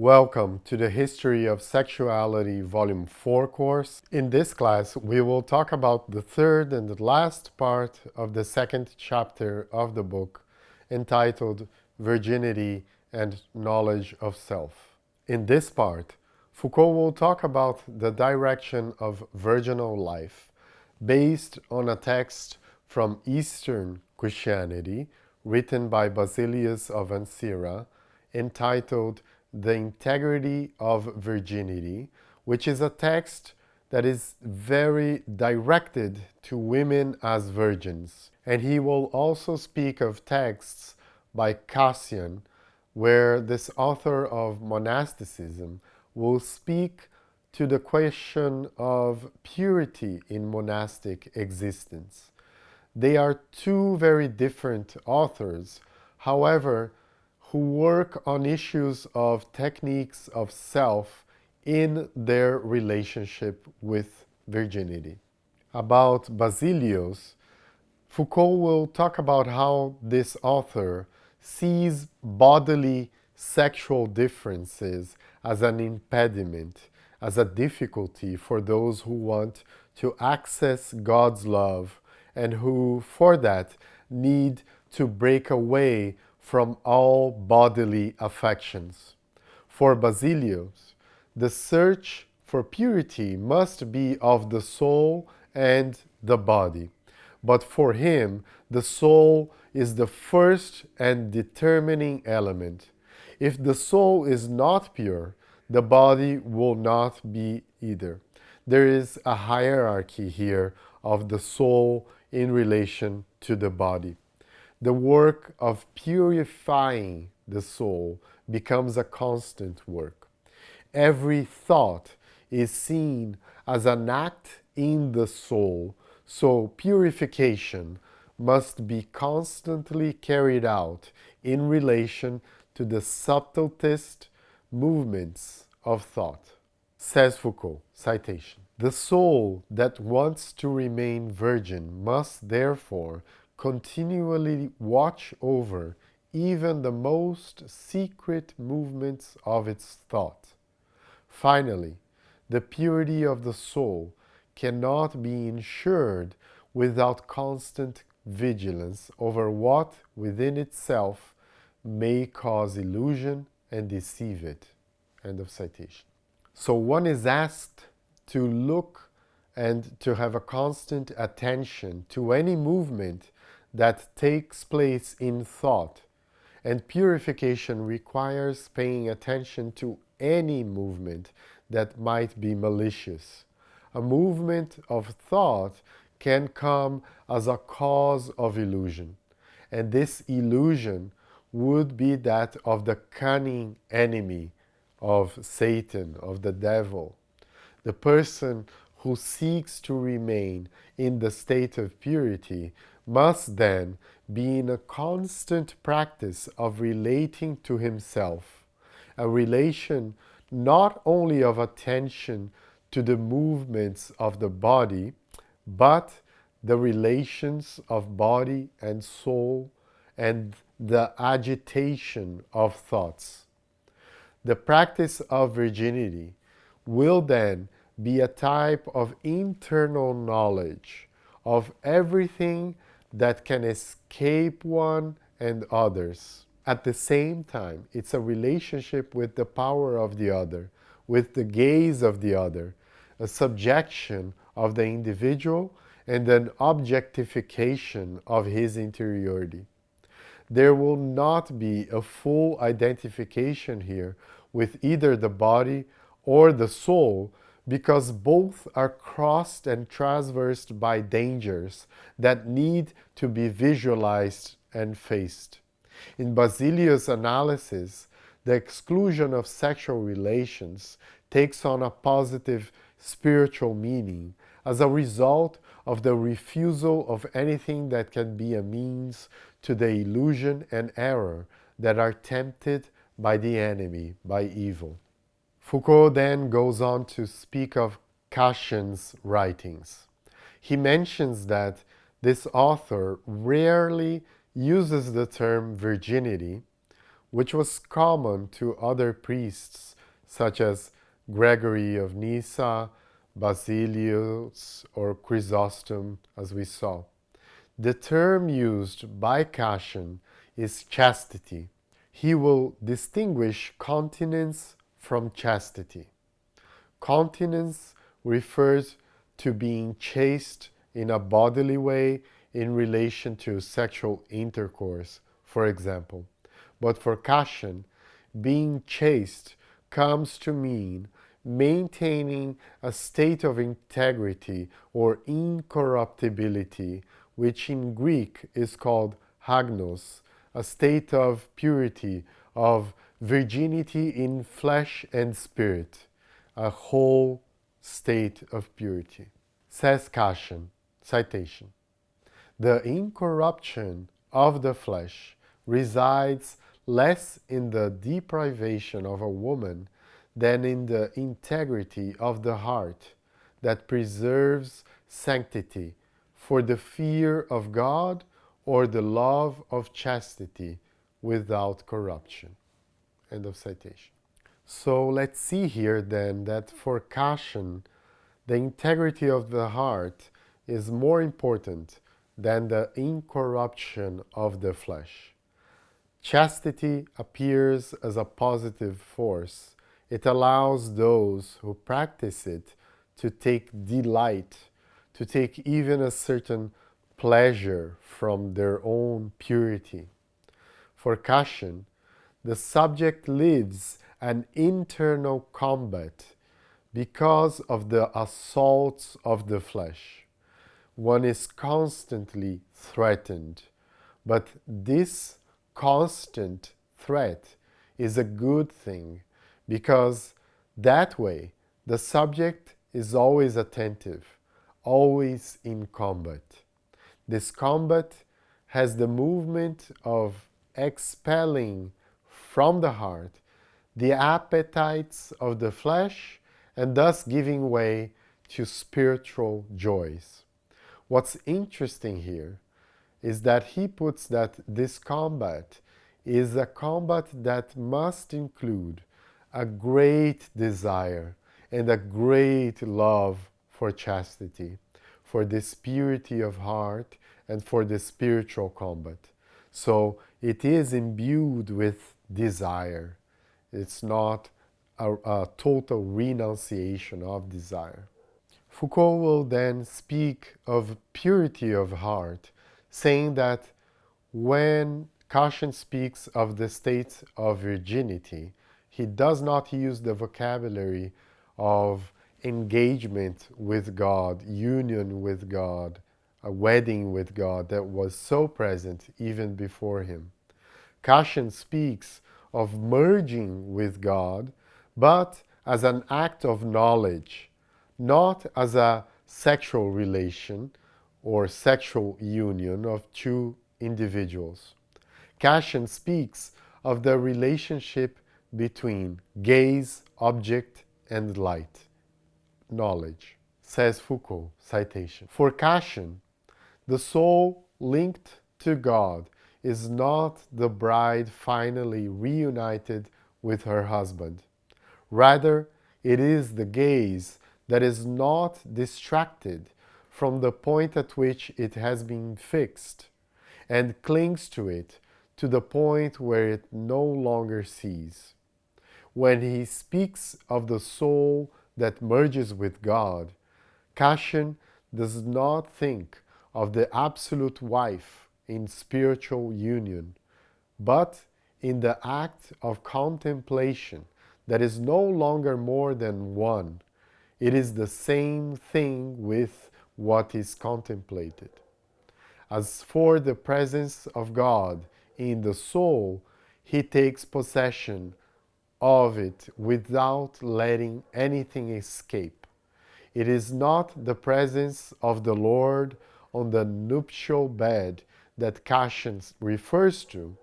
Welcome to the History of Sexuality Volume 4 course. In this class, we will talk about the third and the last part of the second chapter of the book entitled Virginity and Knowledge of Self. In this part, Foucault will talk about the direction of virginal life based on a text from Eastern Christianity written by Basilius of Ancyra entitled the integrity of virginity, which is a text that is very directed to women as virgins. And he will also speak of texts by Cassian, where this author of monasticism will speak to the question of purity in monastic existence. They are two very different authors. However, who work on issues of techniques of self in their relationship with virginity. About Basilius, Foucault will talk about how this author sees bodily sexual differences as an impediment, as a difficulty for those who want to access God's love and who, for that, need to break away from all bodily affections. For Basilius, the search for purity must be of the soul and the body. But for him, the soul is the first and determining element. If the soul is not pure, the body will not be either. There is a hierarchy here of the soul in relation to the body the work of purifying the soul becomes a constant work. Every thought is seen as an act in the soul, so purification must be constantly carried out in relation to the subtlest movements of thought. Says Foucault, citation, The soul that wants to remain virgin must therefore continually watch over even the most secret movements of its thought. Finally, the purity of the soul cannot be ensured without constant vigilance over what within itself may cause illusion and deceive it. End of citation. So one is asked to look and to have a constant attention to any movement that takes place in thought, and purification requires paying attention to any movement that might be malicious. A movement of thought can come as a cause of illusion, and this illusion would be that of the cunning enemy of Satan, of the devil. The person who seeks to remain in the state of purity must then be in a constant practice of relating to himself, a relation not only of attention to the movements of the body, but the relations of body and soul and the agitation of thoughts. The practice of virginity will then be a type of internal knowledge of everything that can escape one and others. At the same time, it's a relationship with the power of the other, with the gaze of the other, a subjection of the individual and an objectification of his interiority. There will not be a full identification here with either the body or the soul because both are crossed and traversed by dangers that need to be visualized and faced. In Basilius' analysis, the exclusion of sexual relations takes on a positive spiritual meaning as a result of the refusal of anything that can be a means to the illusion and error that are tempted by the enemy, by evil. Foucault then goes on to speak of Cassian's writings. He mentions that this author rarely uses the term virginity, which was common to other priests such as Gregory of Nyssa, Basilius, or Chrysostom, as we saw. The term used by Cassian is chastity. He will distinguish continence from chastity. Continence refers to being chaste in a bodily way in relation to sexual intercourse, for example. But for Cassian, being chaste comes to mean maintaining a state of integrity or incorruptibility, which in Greek is called hagnos, a state of purity, of virginity in flesh and spirit, a whole state of purity. Says Cassian, citation, The incorruption of the flesh resides less in the deprivation of a woman than in the integrity of the heart that preserves sanctity for the fear of God or the love of chastity without corruption. End of citation. So let's see here then that for Cassian, the integrity of the heart is more important than the incorruption of the flesh. Chastity appears as a positive force. It allows those who practice it to take delight, to take even a certain pleasure from their own purity. For Cassian, the subject lives an internal combat because of the assaults of the flesh. One is constantly threatened, but this constant threat is a good thing because that way the subject is always attentive, always in combat. This combat has the movement of expelling from the heart the appetites of the flesh and thus giving way to spiritual joys. What's interesting here is that he puts that this combat is a combat that must include a great desire and a great love for chastity, for this purity of heart and for the spiritual combat. So it is imbued with desire. It's not a, a total renunciation of desire. Foucault will then speak of purity of heart, saying that when Cassian speaks of the state of virginity, he does not use the vocabulary of engagement with God, union with God, a wedding with God that was so present even before him. Cassian speaks of merging with God, but as an act of knowledge, not as a sexual relation or sexual union of two individuals. Cassian speaks of the relationship between gaze, object, and light, knowledge, says Foucault, citation. For Cassian, the soul linked to God is not the bride finally reunited with her husband. Rather, it is the gaze that is not distracted from the point at which it has been fixed and clings to it to the point where it no longer sees. When he speaks of the soul that merges with God, Cassian does not think of the absolute wife in spiritual union, but in the act of contemplation that is no longer more than one. It is the same thing with what is contemplated. As for the presence of God in the soul, he takes possession of it without letting anything escape. It is not the presence of the Lord on the nuptial bed that Cassian refers to,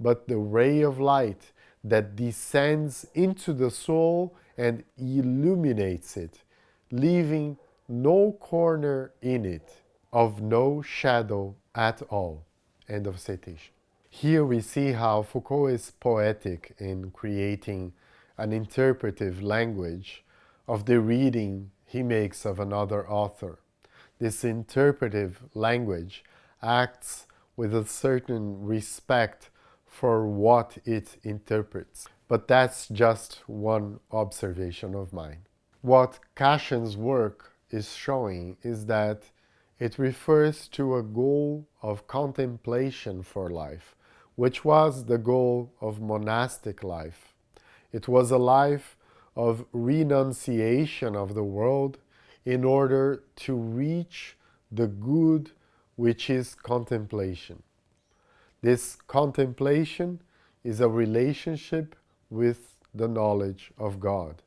but the ray of light that descends into the soul and illuminates it, leaving no corner in it of no shadow at all. End of citation. Here we see how Foucault is poetic in creating an interpretive language of the reading he makes of another author. This interpretive language acts with a certain respect for what it interprets. But that's just one observation of mine. What Cassian's work is showing is that it refers to a goal of contemplation for life, which was the goal of monastic life. It was a life of renunciation of the world in order to reach the good which is contemplation. This contemplation is a relationship with the knowledge of God.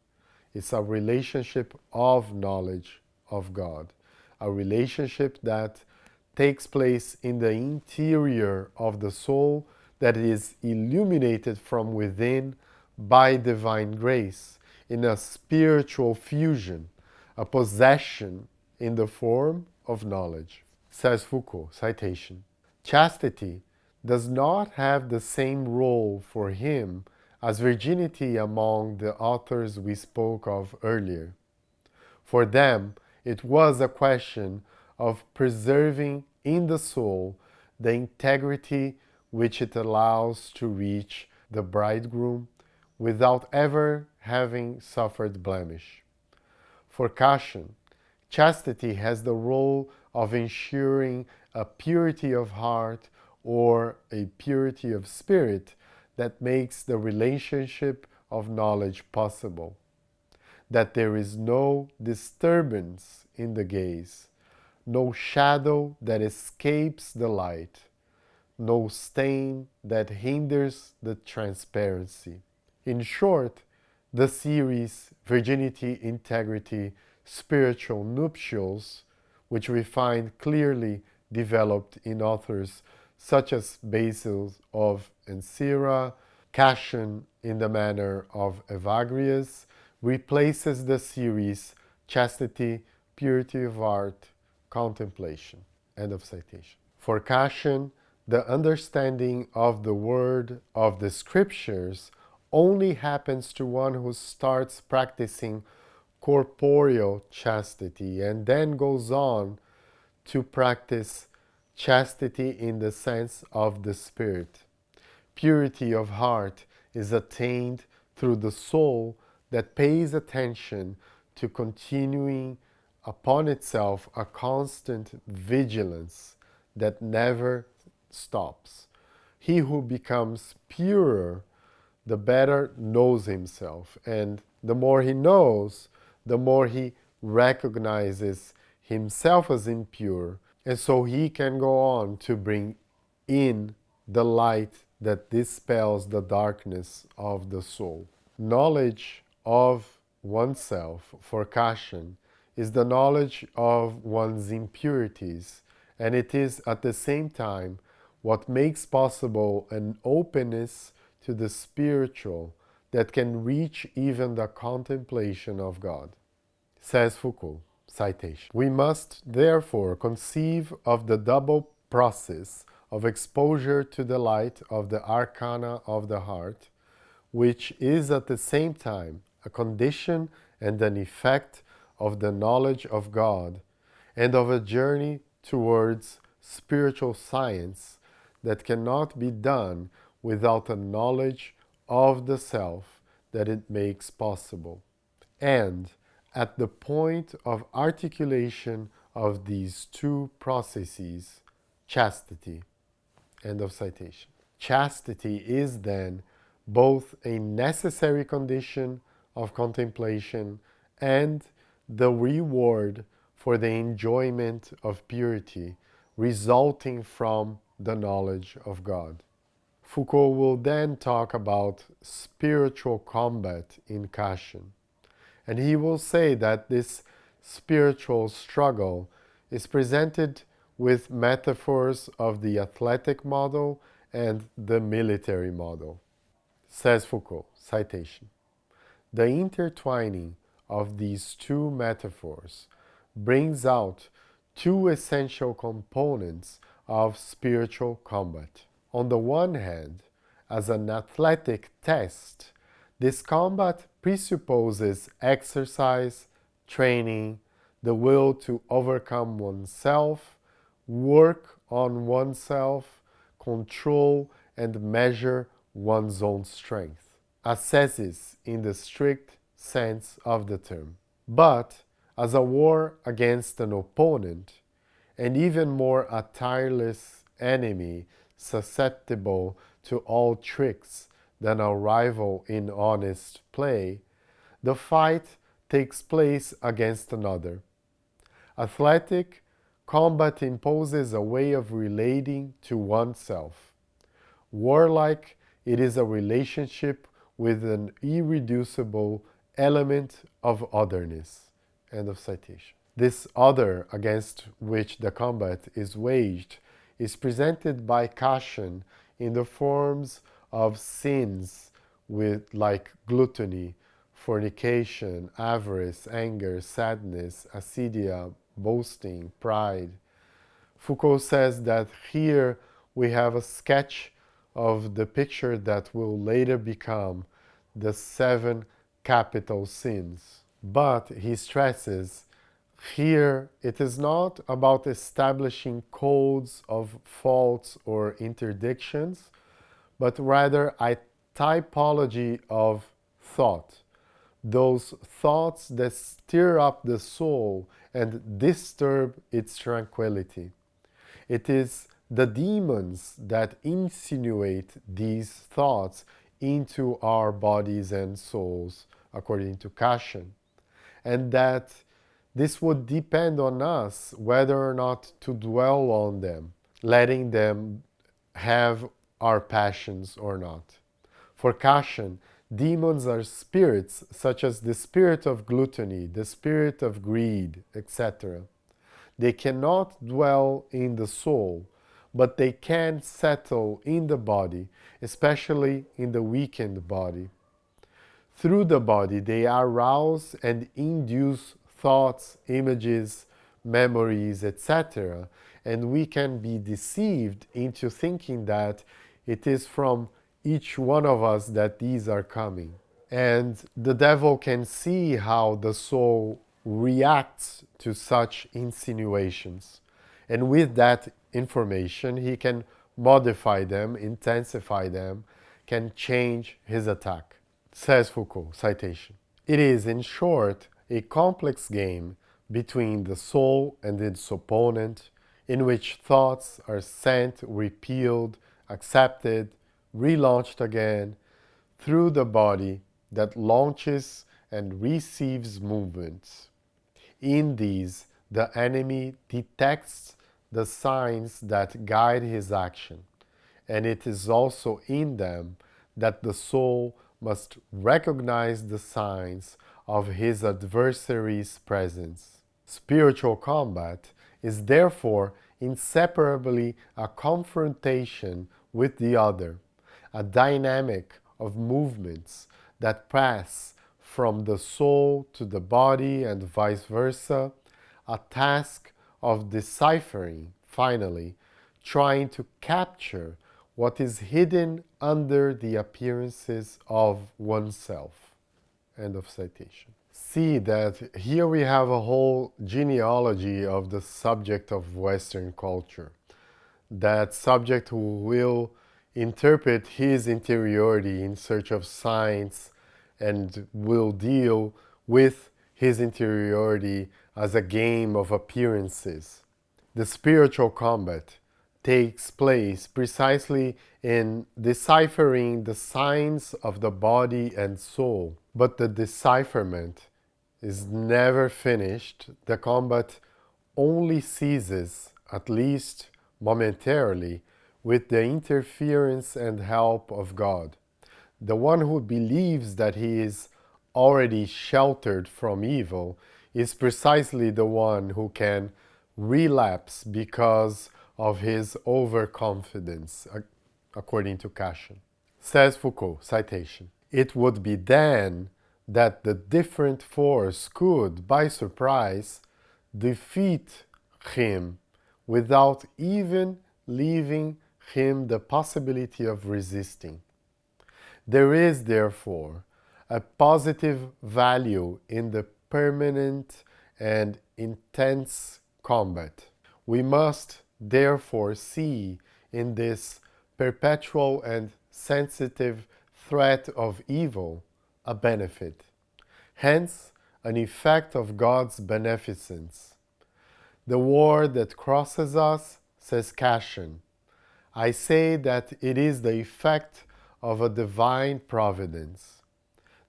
It's a relationship of knowledge of God, a relationship that takes place in the interior of the soul that is illuminated from within by divine grace in a spiritual fusion, a possession in the form of knowledge. Says Foucault, citation, Chastity does not have the same role for him as virginity among the authors we spoke of earlier. For them, it was a question of preserving in the soul the integrity which it allows to reach the bridegroom without ever having suffered blemish. For Cassian, chastity has the role of ensuring a purity of heart or a purity of spirit that makes the relationship of knowledge possible. That there is no disturbance in the gaze, no shadow that escapes the light, no stain that hinders the transparency. In short, the series Virginity, Integrity, Spiritual Nuptials, which we find clearly developed in authors such as Basil of Ancyra, Cassian in the manner of Evagrius, replaces the series Chastity, Purity of Art, Contemplation. End of citation. For Cassian, the understanding of the word of the scriptures only happens to one who starts practicing corporeal chastity and then goes on to practice chastity in the sense of the spirit. Purity of heart is attained through the soul that pays attention to continuing upon itself a constant vigilance that never stops. He who becomes purer, the better knows himself. And the more he knows, the more he recognizes himself as impure and so he can go on to bring in the light that dispels the darkness of the soul. Knowledge of oneself, for Cassian, is the knowledge of one's impurities, and it is at the same time what makes possible an openness to the spiritual that can reach even the contemplation of God. Says Foucault. Citation. We must therefore conceive of the double process of exposure to the light of the arcana of the heart, which is at the same time a condition and an effect of the knowledge of God and of a journey towards spiritual science that cannot be done without a knowledge of the self that it makes possible. And at the point of articulation of these two processes, chastity. End of citation. Chastity is then both a necessary condition of contemplation and the reward for the enjoyment of purity resulting from the knowledge of God. Foucault will then talk about spiritual combat in Cassian. And he will say that this spiritual struggle is presented with metaphors of the athletic model and the military model. Says Foucault, citation, The intertwining of these two metaphors brings out two essential components of spiritual combat. On the one hand, as an athletic test, this combat presupposes exercise, training, the will to overcome oneself, work on oneself, control and measure one's own strength. Ascesis in the strict sense of the term. But as a war against an opponent, and even more a tireless enemy susceptible to all tricks than a rival in honest play, the fight takes place against another. Athletic combat imposes a way of relating to oneself. Warlike, it is a relationship with an irreducible element of otherness. End of citation. This other against which the combat is waged is presented by Cassian in the forms of sins with like gluttony, fornication, avarice, anger, sadness, acedia, boasting, pride. Foucault says that here we have a sketch of the picture that will later become the seven capital sins. But he stresses here it is not about establishing codes of faults or interdictions, but rather a typology of thought. Those thoughts that stir up the soul and disturb its tranquility. It is the demons that insinuate these thoughts into our bodies and souls, according to Cassian, and that this would depend on us whether or not to dwell on them, letting them have our passions or not. For Cassian, demons are spirits such as the spirit of gluttony, the spirit of greed, etc. They cannot dwell in the soul, but they can settle in the body, especially in the weakened body. Through the body, they arouse and induce thoughts, images, memories, etc. And we can be deceived into thinking that it is from each one of us that these are coming. And the devil can see how the soul reacts to such insinuations. And with that information, he can modify them, intensify them, can change his attack. Says Foucault, citation. It is, in short, a complex game between the soul and its opponent, in which thoughts are sent, repealed, accepted, relaunched again through the body that launches and receives movements. In these, the enemy detects the signs that guide his action, and it is also in them that the soul must recognize the signs of his adversary's presence. Spiritual combat is therefore inseparably a confrontation with the other, a dynamic of movements that pass from the soul to the body and vice versa, a task of deciphering, finally, trying to capture what is hidden under the appearances of oneself. End of citation. See that here we have a whole genealogy of the subject of Western culture. That subject who will interpret his interiority in search of signs and will deal with his interiority as a game of appearances. The spiritual combat takes place precisely in deciphering the signs of the body and soul. But the decipherment is never finished. The combat only ceases, at least momentarily, with the interference and help of God. The one who believes that he is already sheltered from evil is precisely the one who can relapse because of his overconfidence, according to Cassian. Says Foucault, citation, It would be then that the different force could, by surprise, defeat him without even leaving him the possibility of resisting. There is, therefore, a positive value in the permanent and intense combat. We must therefore see in this perpetual and sensitive threat of evil a benefit, hence an effect of God's beneficence. The war that crosses us, says Cassian, I say that it is the effect of a divine providence.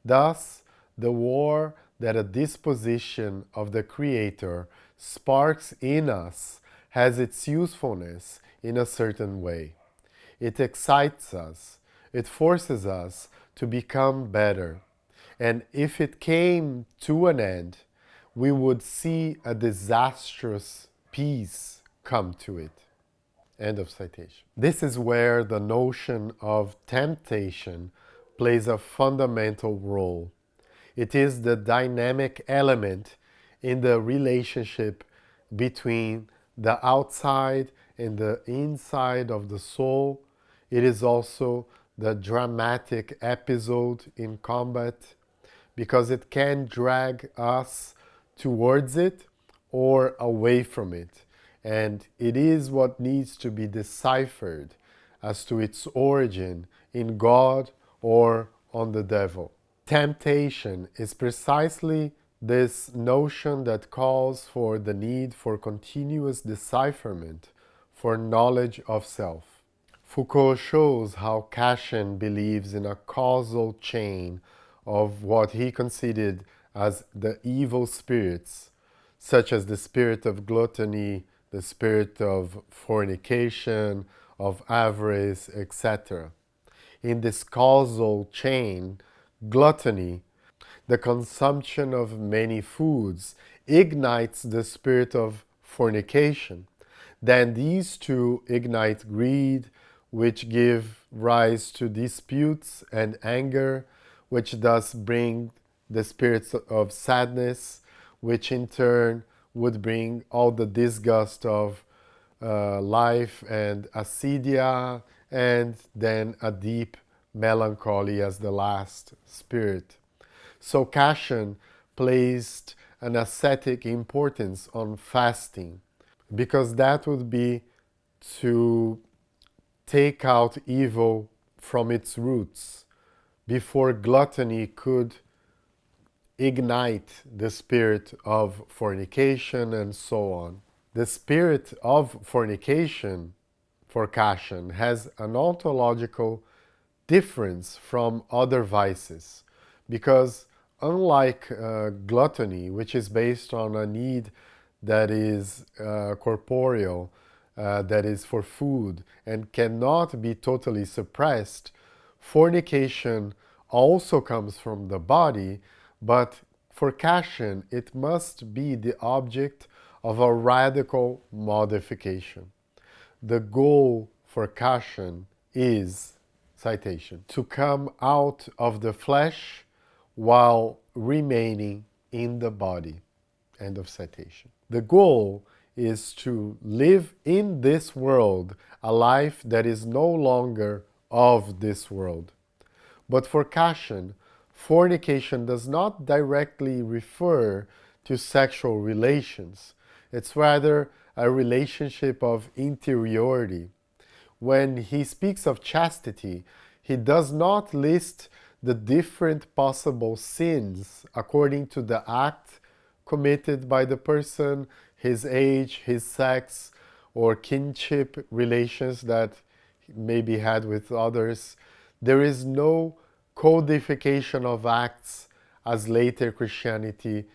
Thus, the war that a disposition of the Creator sparks in us has its usefulness in a certain way. It excites us, it forces us to become better. And if it came to an end, we would see a disastrous peace come to it. End of citation. This is where the notion of temptation plays a fundamental role. It is the dynamic element in the relationship between the outside and the inside of the soul. It is also the dramatic episode in combat because it can drag us towards it or away from it. And it is what needs to be deciphered as to its origin in God or on the devil. Temptation is precisely this notion that calls for the need for continuous decipherment for knowledge of self. Foucault shows how Cassian believes in a causal chain of what he considered as the evil spirits, such as the spirit of gluttony, the spirit of fornication, of avarice, etc. In this causal chain, gluttony the consumption of many foods ignites the spirit of fornication. Then these two ignite greed, which give rise to disputes and anger, which thus bring the spirits of sadness, which in turn would bring all the disgust of uh, life and acedia, and then a deep melancholy as the last spirit. So Cassian placed an ascetic importance on fasting because that would be to take out evil from its roots before gluttony could ignite the spirit of fornication and so on. The spirit of fornication for Cassian has an ontological difference from other vices because unlike uh, gluttony, which is based on a need that is uh, corporeal, uh, that is for food, and cannot be totally suppressed, fornication also comes from the body, but for Cassian, it must be the object of a radical modification. The goal for Cassian is, citation, to come out of the flesh while remaining in the body. End of citation. The goal is to live in this world a life that is no longer of this world. But for Cassian, fornication does not directly refer to sexual relations. It's rather a relationship of interiority. When he speaks of chastity, he does not list the different possible sins according to the act committed by the person, his age, his sex, or kinship relations that may be had with others. There is no codification of acts as later Christianity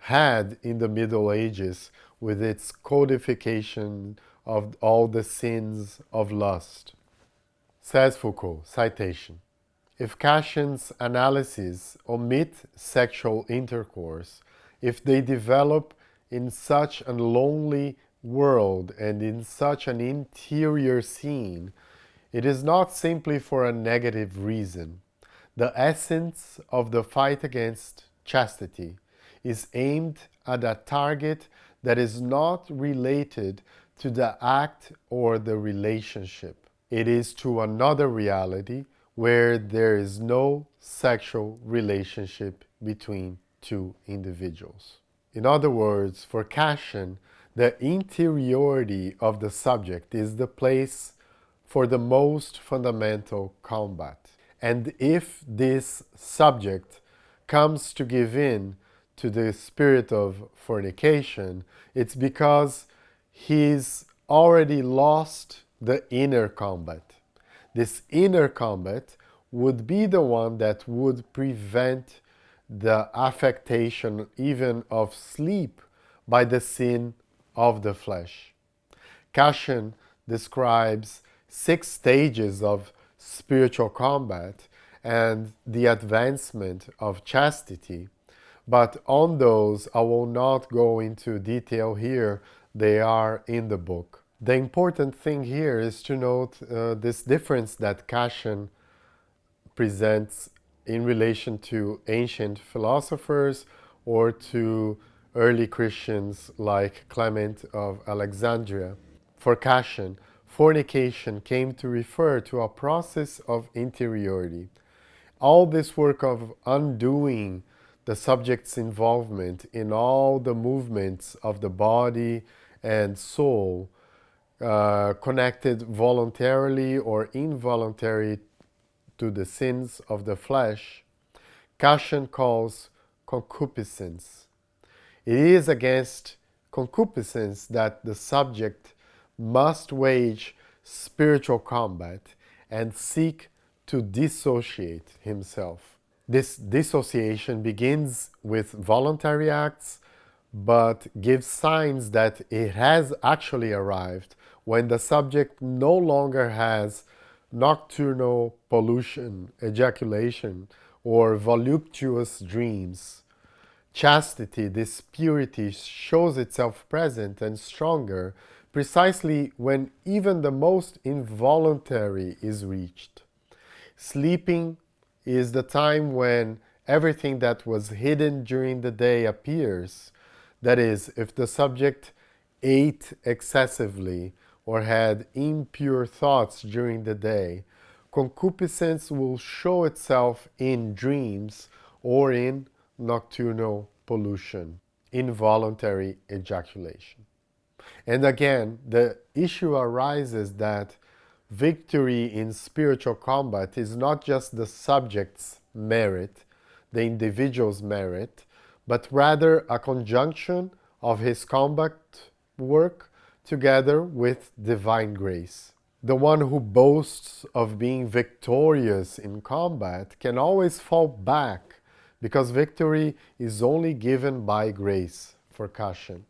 had in the Middle Ages with its codification of all the sins of lust. Says Foucault, citation. If Cassian's analyses omit sexual intercourse, if they develop in such a lonely world and in such an interior scene, it is not simply for a negative reason. The essence of the fight against chastity is aimed at a target that is not related to the act or the relationship. it is to another reality where there is no sexual relationship between two individuals. In other words, for Cassian, the interiority of the subject is the place for the most fundamental combat. And if this subject comes to give in to the spirit of fornication, it's because he's already lost the inner combat. This inner combat would be the one that would prevent the affectation even of sleep by the sin of the flesh. Cassian describes six stages of spiritual combat and the advancement of chastity, but on those I will not go into detail here, they are in the book. The important thing here is to note uh, this difference that Cassian presents in relation to ancient philosophers or to early Christians like Clement of Alexandria. For Cassian, fornication came to refer to a process of interiority. All this work of undoing the subject's involvement in all the movements of the body and soul, uh, connected voluntarily or involuntarily to the sins of the flesh, Cassian calls concupiscence. It is against concupiscence that the subject must wage spiritual combat and seek to dissociate himself. This dissociation begins with voluntary acts, but gives signs that it has actually arrived when the subject no longer has nocturnal pollution, ejaculation, or voluptuous dreams. Chastity, this purity, shows itself present and stronger precisely when even the most involuntary is reached. Sleeping is the time when everything that was hidden during the day appears. That is, if the subject ate excessively or had impure thoughts during the day, concupiscence will show itself in dreams or in nocturnal pollution, involuntary ejaculation. And again, the issue arises that victory in spiritual combat is not just the subject's merit, the individual's merit, but rather a conjunction of his combat work together with divine grace. The one who boasts of being victorious in combat can always fall back because victory is only given by grace for Cassian.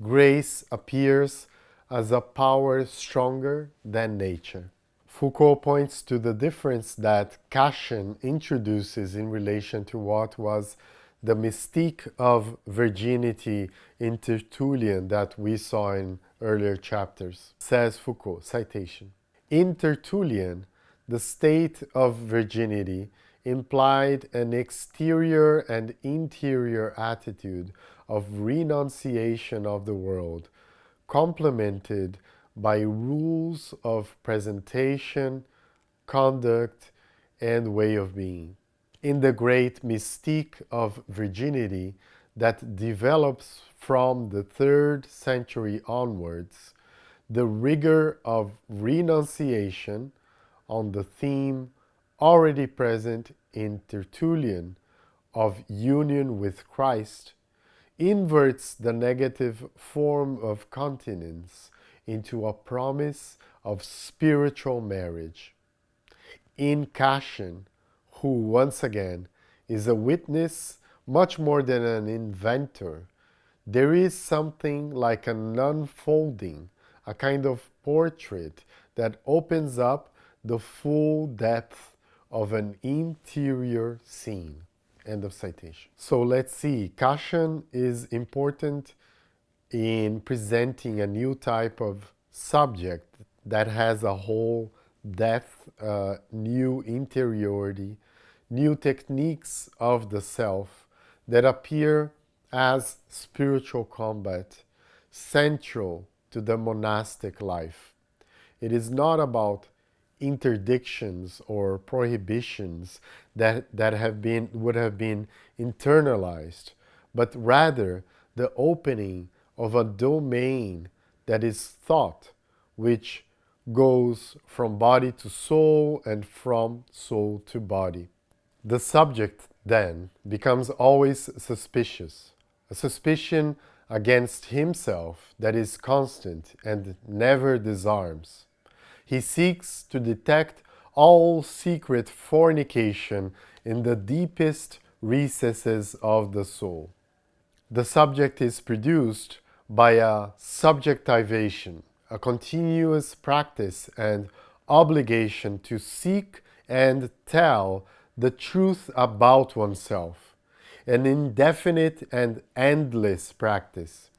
Grace appears as a power stronger than nature. Foucault points to the difference that Cassian introduces in relation to what was the mystique of virginity in Tertullian that we saw in earlier chapters. Says Foucault, citation. In Tertullian, the state of virginity implied an exterior and interior attitude of renunciation of the world, complemented by rules of presentation, conduct, and way of being. In the great mystique of virginity that develops from the third century onwards, the rigor of renunciation on the theme already present in Tertullian of union with Christ inverts the negative form of continence into a promise of spiritual marriage. In Cassian, who once again is a witness much more than an inventor, there is something like an unfolding, a kind of portrait that opens up the full depth of an interior scene. End of citation. So let's see. Cassian is important in presenting a new type of subject that has a whole depth, uh, new interiority, new techniques of the self that appear as spiritual combat, central to the monastic life. It is not about interdictions or prohibitions that, that have been, would have been internalized, but rather the opening of a domain that is thought, which goes from body to soul and from soul to body. The subject then becomes always suspicious, a suspicion against himself that is constant and never disarms. He seeks to detect all secret fornication in the deepest recesses of the soul. The subject is produced by a subjectivation, a continuous practice and obligation to seek and tell the truth about oneself, an indefinite and endless practice.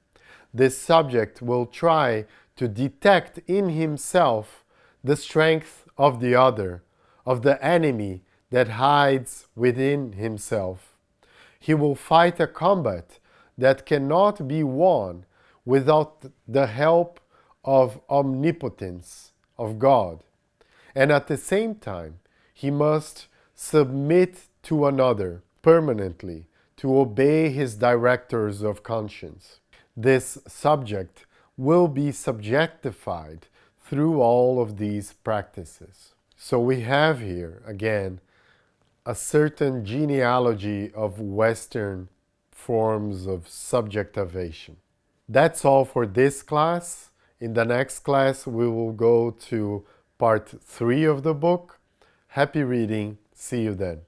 This subject will try to detect in himself the strength of the other, of the enemy that hides within himself. He will fight a combat that cannot be won without the help of omnipotence of God. And at the same time, he must submit to another permanently to obey his directors of conscience. This subject will be subjectified through all of these practices. So we have here, again, a certain genealogy of Western forms of subjectivation. That's all for this class. In the next class, we will go to part three of the book. Happy reading. See you then.